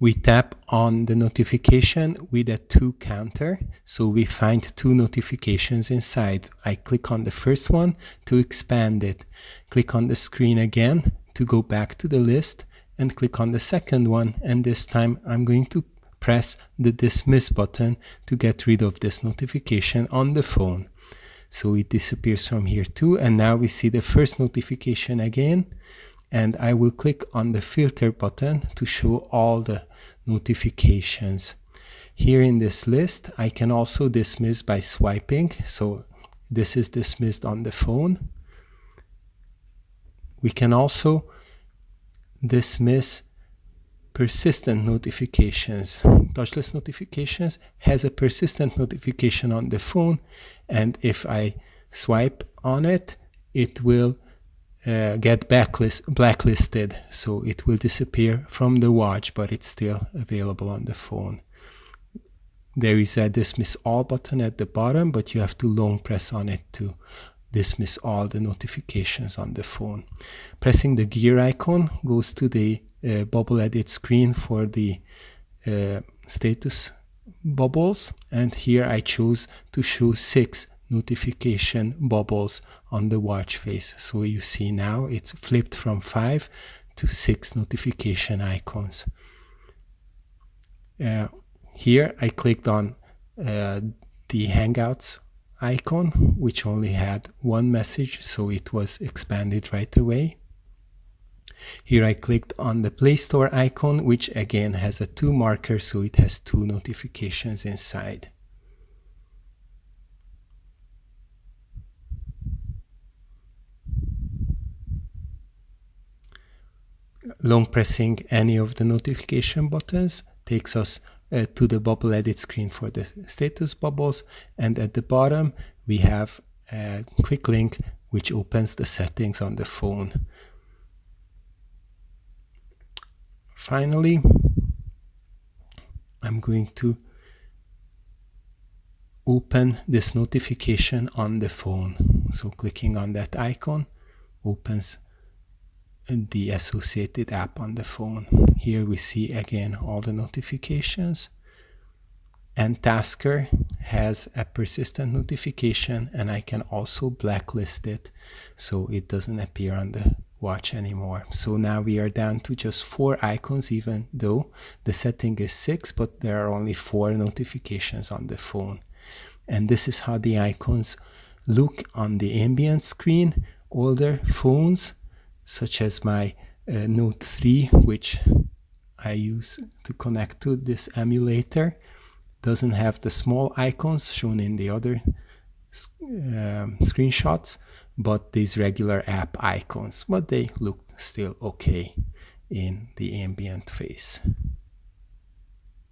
we tap on the notification with a two counter. So we find two notifications inside. I click on the first one to expand it. Click on the screen again to go back to the list and click on the second one. And this time I'm going to press the dismiss button to get rid of this notification on the phone. So it disappears from here too. And now we see the first notification again and I will click on the filter button to show all the notifications. Here in this list, I can also dismiss by swiping. So this is dismissed on the phone. We can also dismiss persistent notifications. Touchless notifications has a persistent notification on the phone and if I swipe on it, it will uh, get blacklisted so it will disappear from the watch but it's still available on the phone. There is a dismiss all button at the bottom but you have to long press on it to dismiss all the notifications on the phone. Pressing the gear icon goes to the uh, bubble edit screen for the uh, status bubbles and here I choose to show six notification bubbles on the watch face. So you see now it's flipped from five to six notification icons. Uh, here I clicked on uh, the Hangouts icon, which only had one message, so it was expanded right away. Here I clicked on the Play Store icon, which again has a two marker, so it has two notifications inside. Long pressing any of the notification buttons takes us uh, to the bubble edit screen for the status bubbles and at the bottom we have a quick link which opens the settings on the phone. Finally, I'm going to open this notification on the phone. So clicking on that icon opens the associated app on the phone. Here we see again all the notifications and Tasker has a persistent notification and I can also blacklist it so it doesn't appear on the watch anymore. So now we are down to just four icons even though the setting is six but there are only four notifications on the phone. And this is how the icons look on the ambient screen. Older phones such as my uh, Note 3, which I use to connect to this emulator, doesn't have the small icons shown in the other uh, screenshots, but these regular app icons, but they look still okay in the ambient phase.